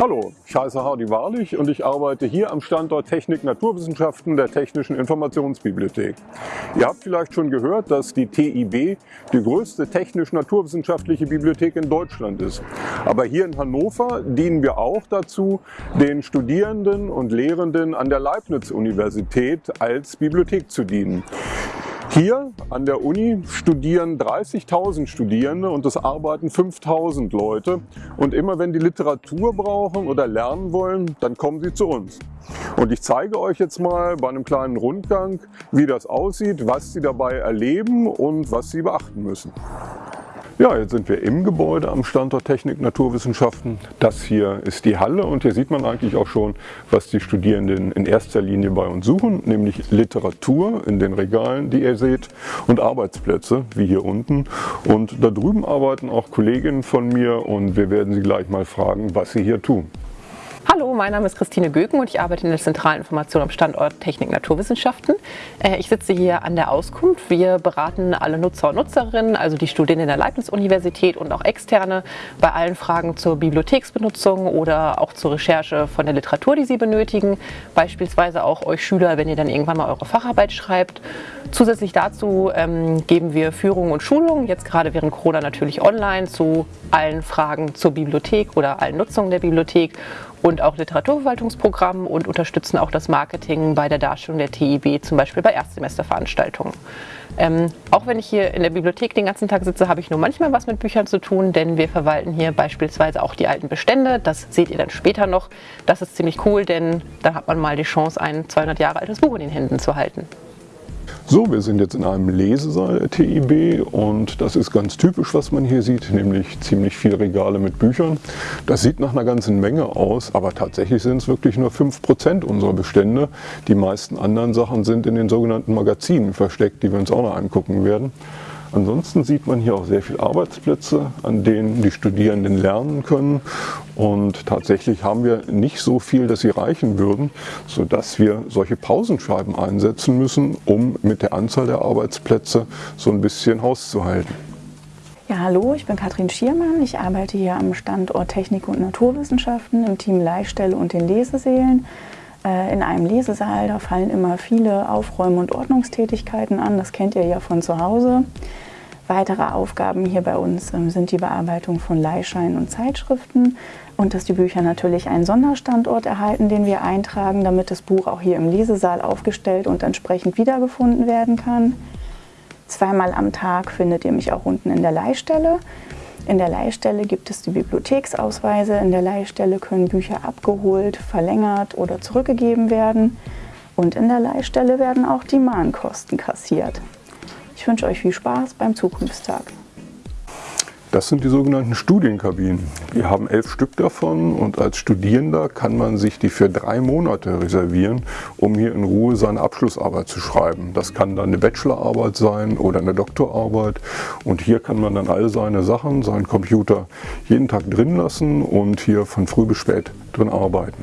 Hallo, ich heiße Hardy Wahrlich und ich arbeite hier am Standort Technik Naturwissenschaften der Technischen Informationsbibliothek. Ihr habt vielleicht schon gehört, dass die TIB die größte technisch-naturwissenschaftliche Bibliothek in Deutschland ist. Aber hier in Hannover dienen wir auch dazu, den Studierenden und Lehrenden an der Leibniz-Universität als Bibliothek zu dienen. Hier an der Uni studieren 30.000 Studierende und es arbeiten 5.000 Leute. Und immer wenn die Literatur brauchen oder lernen wollen, dann kommen sie zu uns. Und ich zeige euch jetzt mal bei einem kleinen Rundgang, wie das aussieht, was sie dabei erleben und was sie beachten müssen. Ja, jetzt sind wir im Gebäude am Standort Technik Naturwissenschaften. Das hier ist die Halle und hier sieht man eigentlich auch schon, was die Studierenden in erster Linie bei uns suchen, nämlich Literatur in den Regalen, die ihr seht, und Arbeitsplätze, wie hier unten. Und da drüben arbeiten auch Kolleginnen von mir und wir werden sie gleich mal fragen, was sie hier tun. Hallo, mein Name ist Christine Göken und ich arbeite in der zentralen Information am Standort Technik Naturwissenschaften. Äh, ich sitze hier an der Auskunft. Wir beraten alle Nutzer und Nutzerinnen, also die Studierenden der Leibniz-Universität und auch Externe, bei allen Fragen zur Bibliotheksbenutzung oder auch zur Recherche von der Literatur, die sie benötigen. Beispielsweise auch euch Schüler, wenn ihr dann irgendwann mal eure Facharbeit schreibt. Zusätzlich dazu ähm, geben wir Führungen und Schulungen, jetzt gerade während Corona natürlich online, zu allen Fragen zur Bibliothek oder allen Nutzungen der Bibliothek und auch Literaturverwaltungsprogrammen und unterstützen auch das Marketing bei der Darstellung der TIB, zum Beispiel bei Erstsemesterveranstaltungen. Ähm, auch wenn ich hier in der Bibliothek den ganzen Tag sitze, habe ich nur manchmal was mit Büchern zu tun, denn wir verwalten hier beispielsweise auch die alten Bestände. Das seht ihr dann später noch. Das ist ziemlich cool, denn da hat man mal die Chance, ein 200 Jahre altes Buch in den Händen zu halten. So, wir sind jetzt in einem Lesesaal TIB und das ist ganz typisch, was man hier sieht, nämlich ziemlich viele Regale mit Büchern. Das sieht nach einer ganzen Menge aus, aber tatsächlich sind es wirklich nur 5% unserer Bestände. Die meisten anderen Sachen sind in den sogenannten Magazinen versteckt, die wir uns auch noch angucken werden. Ansonsten sieht man hier auch sehr viele Arbeitsplätze, an denen die Studierenden lernen können. Und tatsächlich haben wir nicht so viel, dass sie reichen würden, sodass wir solche Pausenscheiben einsetzen müssen, um mit der Anzahl der Arbeitsplätze so ein bisschen Haus zu halten. Ja, hallo, ich bin Katrin Schiermann. Ich arbeite hier am Standort Technik und Naturwissenschaften im Team Leihstelle und den Lesesälen. Äh, in einem Lesesaal, da fallen immer viele Aufräumen- und Ordnungstätigkeiten an. Das kennt ihr ja von zu Hause. Weitere Aufgaben hier bei uns ähm, sind die Bearbeitung von Leihscheinen und Zeitschriften und dass die Bücher natürlich einen Sonderstandort erhalten, den wir eintragen, damit das Buch auch hier im Lesesaal aufgestellt und entsprechend wiedergefunden werden kann. Zweimal am Tag findet ihr mich auch unten in der Leihstelle. In der Leihstelle gibt es die Bibliotheksausweise. In der Leihstelle können Bücher abgeholt, verlängert oder zurückgegeben werden. Und in der Leihstelle werden auch die Mahnkosten kassiert. Ich wünsche euch viel Spaß beim Zukunftstag. Das sind die sogenannten Studienkabinen. Wir haben elf Stück davon und als Studierender kann man sich die für drei Monate reservieren, um hier in Ruhe seine Abschlussarbeit zu schreiben. Das kann dann eine Bachelorarbeit sein oder eine Doktorarbeit und hier kann man dann all seine Sachen, seinen Computer jeden Tag drin lassen und hier von früh bis spät drin arbeiten.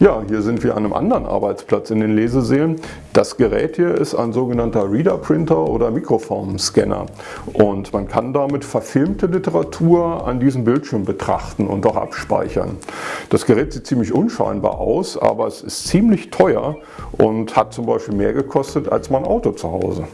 Ja, hier sind wir an einem anderen Arbeitsplatz in den Lesesälen. Das Gerät hier ist ein sogenannter Reader Printer oder Mikroformscanner und man kann damit verfilmte Literatur an diesem Bildschirm betrachten und auch abspeichern. Das Gerät sieht ziemlich unscheinbar aus, aber es ist ziemlich teuer und hat zum Beispiel mehr gekostet als mein Auto zu Hause.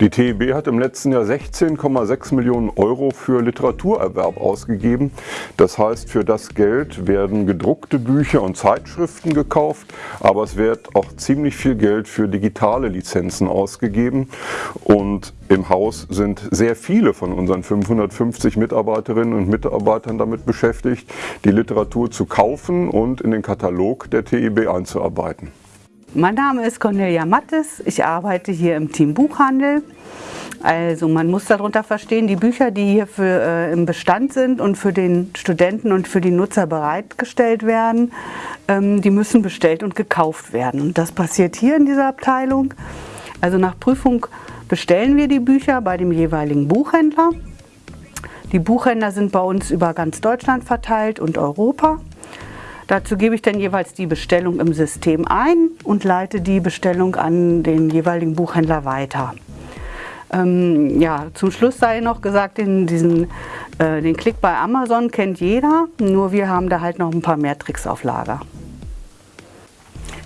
Die TIB hat im letzten Jahr 16,6 Millionen Euro für Literaturerwerb ausgegeben. Das heißt, für das Geld werden gedruckte Bücher und Zeitschriften gekauft, aber es wird auch ziemlich viel Geld für digitale Lizenzen ausgegeben. Und im Haus sind sehr viele von unseren 550 Mitarbeiterinnen und Mitarbeitern damit beschäftigt, die Literatur zu kaufen und in den Katalog der TIB einzuarbeiten. Mein Name ist Cornelia Mattes, ich arbeite hier im Team Buchhandel. Also man muss darunter verstehen, die Bücher, die hier für, äh, im Bestand sind und für den Studenten und für die Nutzer bereitgestellt werden, ähm, die müssen bestellt und gekauft werden. Und das passiert hier in dieser Abteilung. Also nach Prüfung bestellen wir die Bücher bei dem jeweiligen Buchhändler. Die Buchhändler sind bei uns über ganz Deutschland verteilt und Europa. Dazu gebe ich dann jeweils die Bestellung im System ein und leite die Bestellung an den jeweiligen Buchhändler weiter. Ähm, ja, zum Schluss sei noch gesagt, in diesen Äh, den Klick bei Amazon kennt jeder, nur wir haben da halt noch ein paar mehr Tricks auf Lager.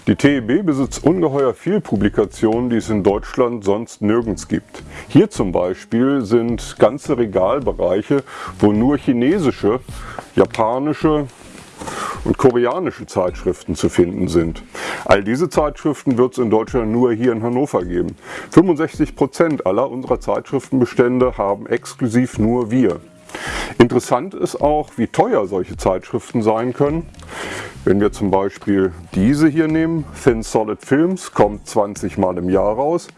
Die TEB besitzt ungeheuer viel Publikationen, die es in Deutschland sonst nirgends gibt. Hier zum Beispiel sind ganze Regalbereiche, wo nur chinesische, japanische und koreanische Zeitschriften zu finden sind. All diese Zeitschriften wird es in Deutschland nur hier in Hannover geben. 65 Prozent aller unserer Zeitschriftenbestände haben exklusiv nur wir. Interessant ist auch, wie teuer solche Zeitschriften sein können. Wenn wir zum Beispiel diese hier nehmen, Thin Solid Films, kommt 20 Mal im Jahr raus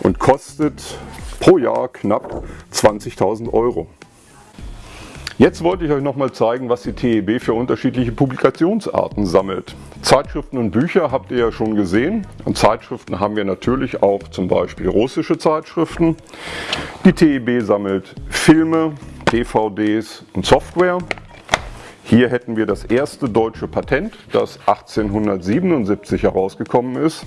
und kostet pro Jahr knapp 20.000 Euro. Jetzt wollte ich euch noch mal zeigen, was die TEB für unterschiedliche Publikationsarten sammelt. Zeitschriften und Bücher habt ihr ja schon gesehen. Und Zeitschriften haben wir natürlich auch zum Beispiel russische Zeitschriften. Die TEB sammelt Filme, DVDs und Software. Hier hätten wir das erste deutsche Patent, das 1877 herausgekommen ist.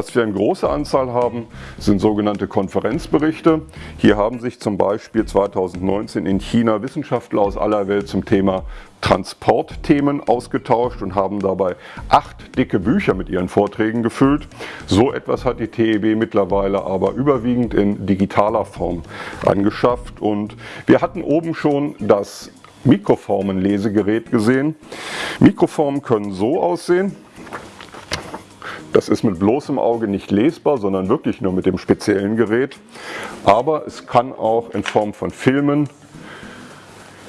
Was wir in großer Anzahl haben, sind sogenannte Konferenzberichte. Hier haben sich zum Beispiel 2019 in China Wissenschaftler aus aller Welt zum Thema Transportthemen ausgetauscht und haben dabei acht dicke Bücher mit ihren Vorträgen gefüllt. So etwas hat die TEB mittlerweile aber überwiegend in digitaler Form angeschafft und wir hatten oben schon das Mikroformen-Lesegerät gesehen. Mikroformen können so aussehen. Das ist mit bloßem Auge nicht lesbar, sondern wirklich nur mit dem speziellen Gerät. Aber es kann auch in Form von Filmen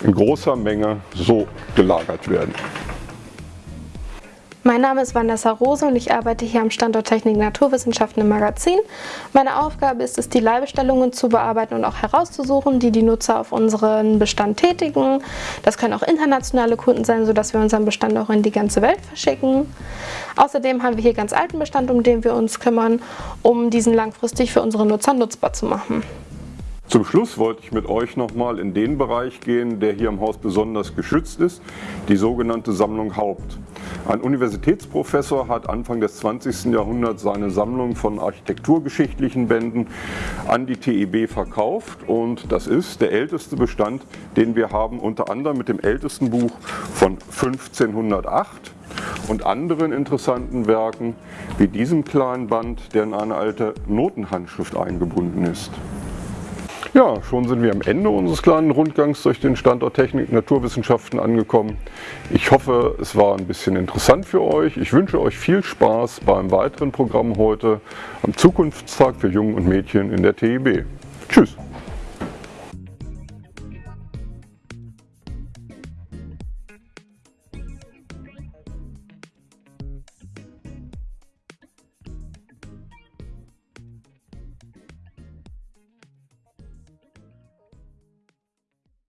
in großer Menge so gelagert werden. Mein Name ist Vanessa Rose und ich arbeite hier am Standort Technik Naturwissenschaften im Magazin. Meine Aufgabe ist es, die Leihbestellungen zu bearbeiten und auch herauszusuchen, die die Nutzer auf unseren Bestand tätigen. Das können auch internationale Kunden sein, sodass wir unseren Bestand auch in die ganze Welt verschicken. Außerdem haben wir hier ganz alten Bestand, um den wir uns kümmern, um diesen langfristig für unsere Nutzer nutzbar zu machen. Zum Schluss wollte ich mit euch nochmal in den Bereich gehen, der hier im Haus besonders geschützt ist, die sogenannte Sammlung Haupt. Ein Universitätsprofessor hat Anfang des 20. Jahrhunderts seine Sammlung von architekturgeschichtlichen Bänden an die TEB verkauft und das ist der älteste Bestand, den wir haben, unter anderem mit dem ältesten Buch von 1508 und anderen interessanten Werken wie diesem kleinen Band, der in eine alte Notenhandschrift eingebunden ist. Ja, schon sind wir am Ende unseres kleinen Rundgangs durch den Standort Technik Naturwissenschaften angekommen. Ich hoffe, es war ein bisschen interessant für euch. Ich wünsche euch viel Spaß beim weiteren Programm heute am Zukunftstag für Jungen und Mädchen in der TIB.